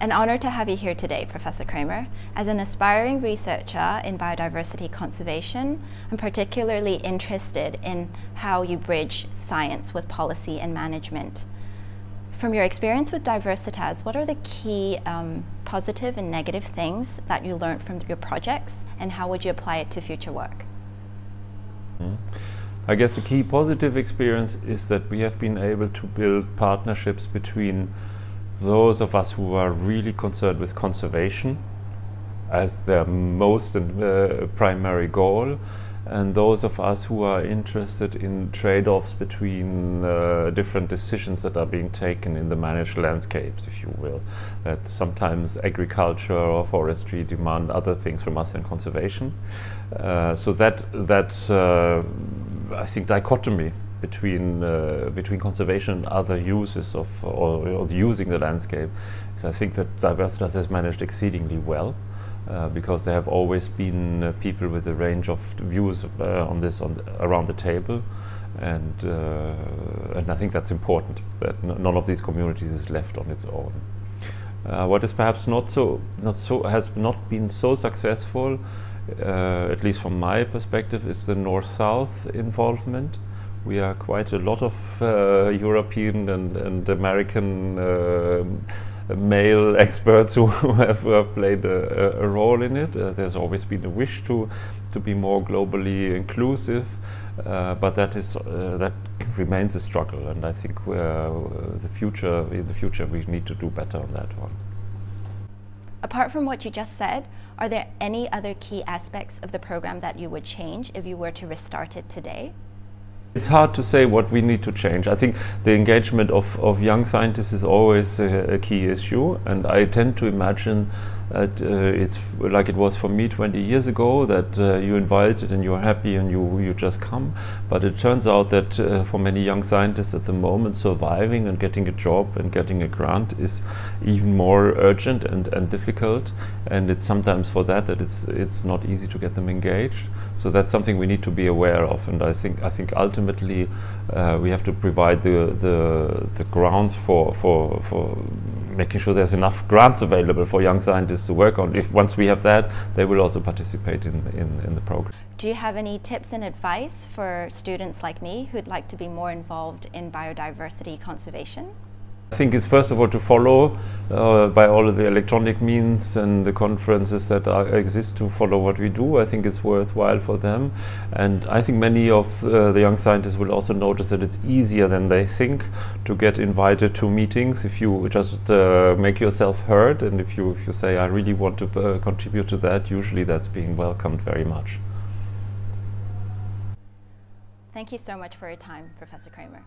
An honor to have you here today, Professor Kramer. As an aspiring researcher in biodiversity conservation, I'm particularly interested in how you bridge science with policy and management. From your experience with Diversitas, what are the key um, positive and negative things that you learned from your projects and how would you apply it to future work? Mm. I guess the key positive experience is that we have been able to build partnerships between those of us who are really concerned with conservation as their most and uh, primary goal and those of us who are interested in trade-offs between uh, different decisions that are being taken in the managed landscapes, if you will. That sometimes agriculture or forestry demand other things from us than conservation. Uh, so that, that uh, I think, dichotomy between uh, between conservation and other uses of or, or using the landscape. So I think that Diversitas has managed exceedingly well. Uh, because there have always been uh, people with a range of views uh, on this on the, around the table and uh, and I think that's important that none of these communities is left on its own. Uh, what is perhaps not so not so has not been so successful at least from my perspective is the north-south involvement we are quite a lot of uh, European and, and American uh, male experts who have uh, played a, a, role in it. Uh, there's always been a wish to to be more globally inclusive, uh, but that is uh, that remains a struggle, and I think the future in the future we need to do better on that one. Apart from what you just said, are there any other key aspects of the program that you would change if you were to restart it today? It's hard to say what we need to change. I think the engagement of, of young scientists is always a, a key issue and I tend to imagine uh, it's like it was for me 20 years ago that uh, you invited and you're happy and you, you just come. But it turns out that uh, for many young scientists at the moment surviving and getting a job and getting a grant is even more urgent and, and difficult and it's sometimes for that that it's, it's not easy to get them engaged. So that's something we need to be aware of and I think, I think ultimately uh, we have to provide the, the, the grounds for, for, for making sure there's enough grants available for young scientists to work on. If once we have that, they will also participate in, in, in the program. Do you have any tips and advice for students like me who'd like to be more involved in biodiversity conservation? I think it's first of all to follow uh, by all of the electronic means and the conferences that are, exist to follow what we do. I think it's worthwhile for them and I think many of uh, the young scientists will also notice that it's easier than they think to get invited to meetings if you just uh, make yourself heard and if you, if you say I really want to uh, contribute to that, usually that's being welcomed very much. Thank you so much for your time, Professor Kramer.